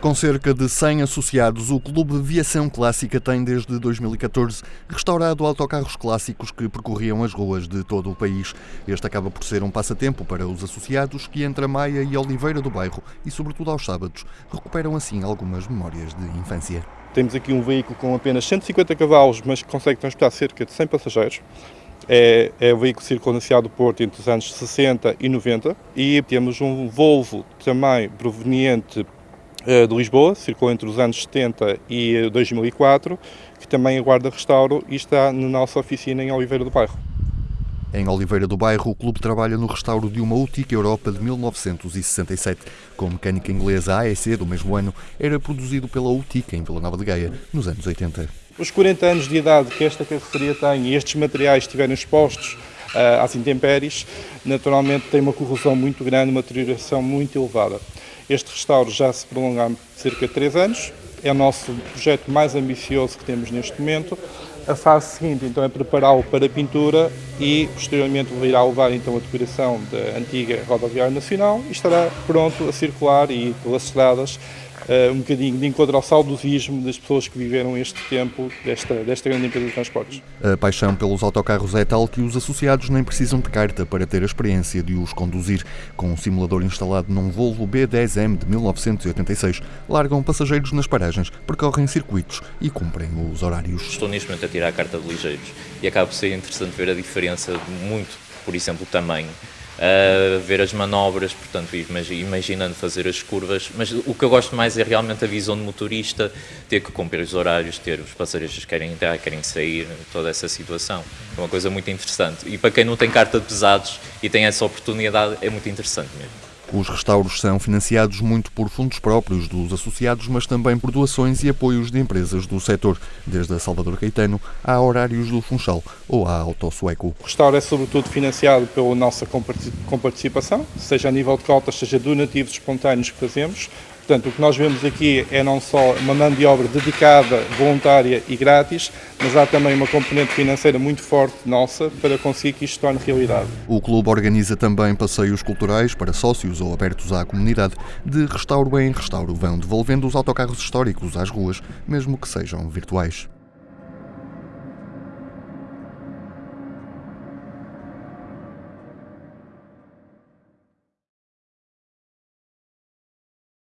Com cerca de 100 associados, o Clube Viação Clássica tem desde 2014 restaurado autocarros clássicos que percorriam as ruas de todo o país. Este acaba por ser um passatempo para os associados que entre a Maia e Oliveira do Bairro e sobretudo aos sábados recuperam assim algumas memórias de infância. Temos aqui um veículo com apenas 150 cavalos, mas que consegue transportar cerca de 100 passageiros. É, é o veículo circundancial do Porto entre os anos 60 e 90 e temos um Volvo também proveniente de Lisboa, circulou entre os anos 70 e 2004, que também aguarda restauro e está na nossa oficina em Oliveira do Bairro. Em Oliveira do Bairro, o clube trabalha no restauro de uma Utica Europa de 1967. Com mecânica inglesa AEC do mesmo ano, era produzido pela Utica em Vila Nova de Gaia, nos anos 80. Os 40 anos de idade que esta carroceria tem e estes materiais estiverem expostos uh, às intempéries, naturalmente tem uma corrosão muito grande, uma deterioração muito elevada. Este restauro já se prolonga há cerca de 3 anos, é o nosso projeto mais ambicioso que temos neste momento. A fase seguinte então é prepará-lo para a pintura e posteriormente irá levar então a decoração da antiga rodoviária nacional e estará pronto a circular e pelas estradas uh, um bocadinho de encontro ao saudosismo das pessoas que viveram este tempo desta, desta grande empresa de transportes. A paixão pelos autocarros é tal que os associados nem precisam de carta para ter a experiência de os conduzir. Com um simulador instalado num Volvo B10M de 1986, largam passageiros nas paragens, percorrem circuitos e cumprem os horários. Estou neste momento a tirar a carta de ligeiros e acaba por ser interessante ver a diferença muito, por exemplo, o tamanho a ver as manobras, portanto, imaginando fazer as curvas. Mas o que eu gosto mais é realmente a visão do motorista, ter que cumprir os horários, ter os passageiros que querem entrar, querem sair, toda essa situação. É uma coisa muito interessante. E para quem não tem carta de pesados e tem essa oportunidade, é muito interessante mesmo. Os restauros são financiados muito por fundos próprios dos associados, mas também por doações e apoios de empresas do setor, desde a Salvador Caetano a Horários do Funchal ou a Autosueco. O restauro é sobretudo financiado pela nossa comparticipação, seja a nível de cotas, seja donativos espontâneos que fazemos, Portanto, o que nós vemos aqui é não só uma mão de obra dedicada, voluntária e grátis, mas há também uma componente financeira muito forte nossa para conseguir que isto torne realidade. O clube organiza também passeios culturais para sócios ou abertos à comunidade. De restauro em restauro vão devolvendo os autocarros históricos às ruas, mesmo que sejam virtuais.